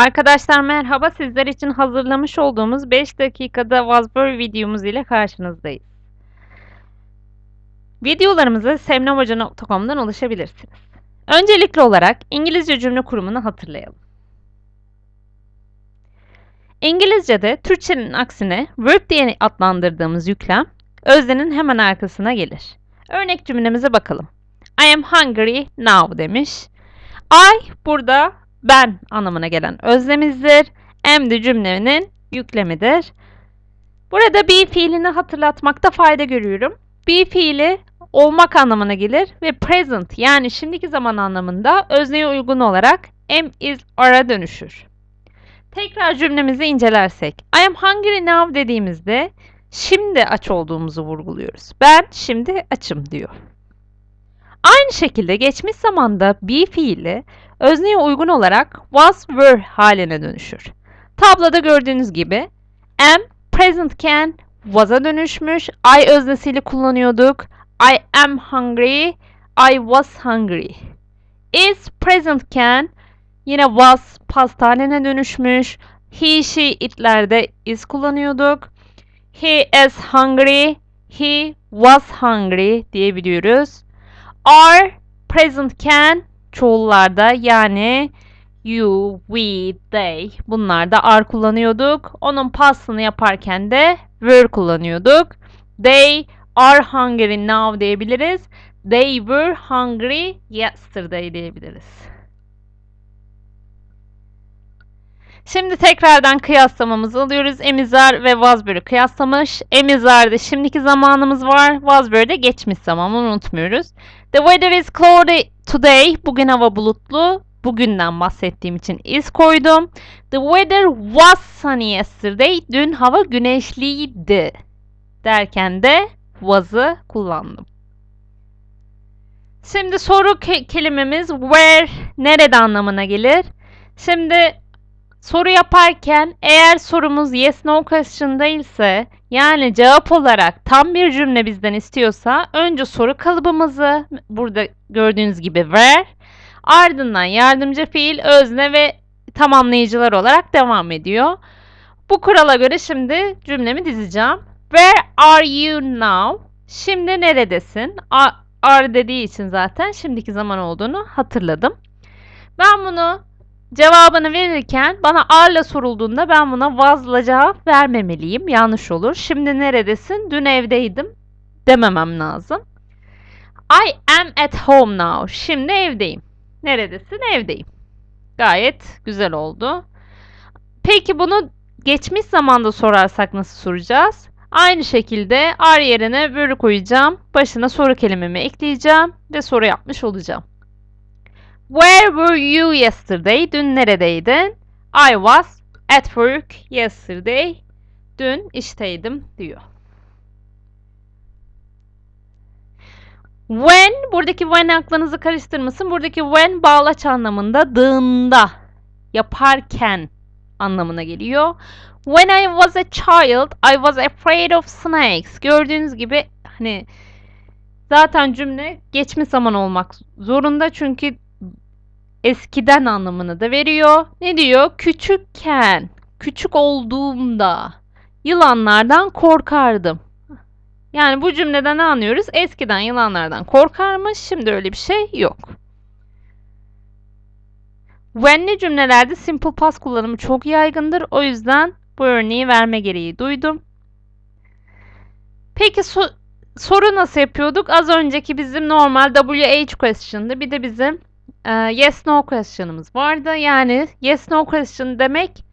Arkadaşlar merhaba. Sizler için hazırlamış olduğumuz 5 dakikada Wazbur videomuz ile karşınızdayız. Videolarımıza semnahoca.com'dan ulaşabilirsiniz. Öncelikli olarak İngilizce cümle kurumunu hatırlayalım. İngilizce'de Türkçenin aksine verb diye adlandırdığımız yüklem öznenin hemen arkasına gelir. Örnek cümlemize bakalım. I am hungry now demiş. I burada ben anlamına gelen özlemizdir. Am de cümlenin yüklemidir. Burada be fiilini hatırlatmakta fayda görüyorum. Be fiili olmak anlamına gelir ve present yani şimdiki zaman anlamında özneye uygun olarak am is are'a dönüşür. Tekrar cümlemizi incelersek I am hungry now dediğimizde şimdi aç olduğumuzu vurguluyoruz. Ben şimdi açım diyor. Aynı şekilde geçmiş zamanda be fiili özneye uygun olarak was were haline dönüşür. Tabloda gördüğünüz gibi am present can was'a dönüşmüş. I öznesiyle kullanıyorduk. I am hungry. I was hungry. Is present can yine was past haline dönüşmüş. He, she, itlerde is kullanıyorduk. He is hungry. He was hungry diyebiliyoruz. Are present can çoğullarda yani you, we, they bunlarda are kullanıyorduk. Onun pastını yaparken de were kullanıyorduk. They are hungry now diyebiliriz. They were hungry yesterday diyebiliriz. Şimdi tekrardan kıyaslamamızı alıyoruz. Emizar ve Wasbury kıyaslamış. Emizar'da şimdiki zamanımız var. Wasbury'de geçmiş zaman unutmuyoruz. The weather is cloudy today. Bugün hava bulutlu. Bugünden bahsettiğim için is koydum. The weather was sunny yesterday. Dün hava güneşliydi. Derken de was'ı kullandım. Şimdi soru ke kelimemiz where, nerede anlamına gelir. Şimdi soru yaparken eğer sorumuz yes no question değilse yani cevap olarak tam bir cümle bizden istiyorsa önce soru kalıbımızı burada gördüğünüz gibi where ardından yardımcı fiil, özne ve tamamlayıcılar olarak devam ediyor. Bu kurala göre şimdi cümlemi dizeceğim. Where are you now? Şimdi neredesin? Are dediği için zaten şimdiki zaman olduğunu hatırladım. Ben bunu cevabını verirken bana are'la sorulduğunda ben buna was'la cevap vermemeliyim. Yanlış olur. Şimdi neredesin? Dün evdeydim dememem lazım. I am at home now. Şimdi evdeyim. Neredesin? Evdeyim. Gayet güzel oldu. Peki bunu geçmiş zamanda sorarsak nasıl soracağız? Aynı şekilde are yerine were koyacağım. Başına soru kelimemi ekleyeceğim ve soru yapmış olacağım. Where were you yesterday? Dün neredeydin? I was at work yesterday. Dün işteydim diyor. When, buradaki when aklınızı karıştırmasın. Buradaki when bağlaç anlamında, dığında, yaparken anlamına geliyor. When I was a child, I was afraid of snakes. Gördüğünüz gibi hani zaten cümle geçmiş zaman olmak zorunda çünkü eskiden anlamını da veriyor. Ne diyor? Küçükken, küçük olduğumda yılanlardan korkardım. Yani bu cümleden ne anlıyoruz? Eskiden yılanlardan korkarmış, şimdi öyle bir şey yok. When'li cümlelerde simple past kullanımı çok yaygındır. O yüzden bu örneği verme gereği duydum. Peki so soru nasıl yapıyorduk? Az önceki bizim normal WH question'dı. Bir de bizim e, yes no question'ımız vardı. Yani yes no question demek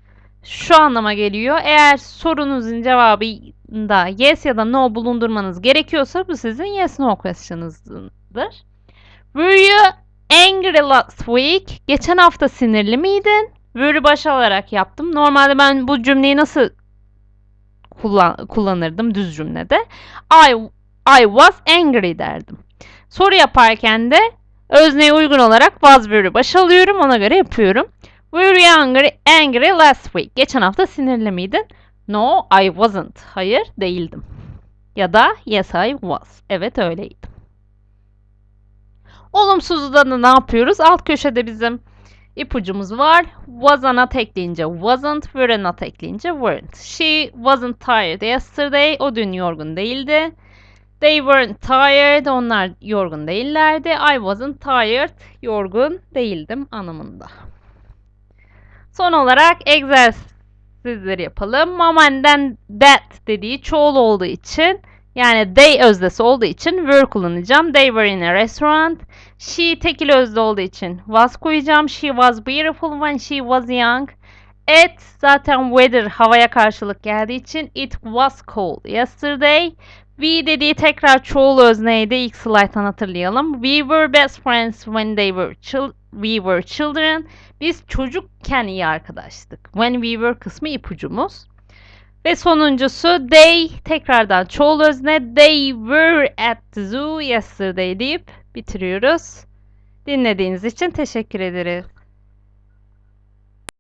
şu anlama geliyor. Eğer sorunuzun cevabında yes ya da no bulundurmanız gerekiyorsa bu sizin yes no question'ınızdır. Were you angry last week? Geçen hafta sinirli miydin? Were'ü baş alarak yaptım. Normalde ben bu cümleyi nasıl kullan kullanırdım düz cümlede? I, I was angry derdim. Soru yaparken de özneye uygun olarak was were'ü baş alıyorum. Ona göre yapıyorum. Were you angry, angry last week? Geçen hafta sinirli miydin? No, I wasn't. Hayır, değildim. Ya da yes, I was. Evet, öyleydim. Olumsuzda da ne yapıyoruz? Alt köşede bizim ipucumuz var. Was'a not ekleyince wasn't, were not ekleyince weren't. She wasn't tired yesterday. O dün yorgun değildi. They weren't tired. Onlar yorgun değillerdi. I wasn't tired. Yorgun değildim anlamında. Son olarak egzersizleri yapalım. Mom and then dad dediği çoğul olduğu için yani they özdesi olduğu için were kullanacağım. They were in a restaurant. She tekil özde olduğu için was koyacağım. She was beautiful when she was young. It zaten weather havaya karşılık geldiği için it was cold yesterday. We dediği tekrar çoğul özneydi. İlk slayttan hatırlayalım. We were best friends when they were we were children. Biz çocukken iyi arkadaştık. When we were kısmı ipucumuz. Ve sonuncusu they tekrardan çoğul özne they were at the zoo yesterday deyip bitiriyoruz. Dinlediğiniz için teşekkür ederiz.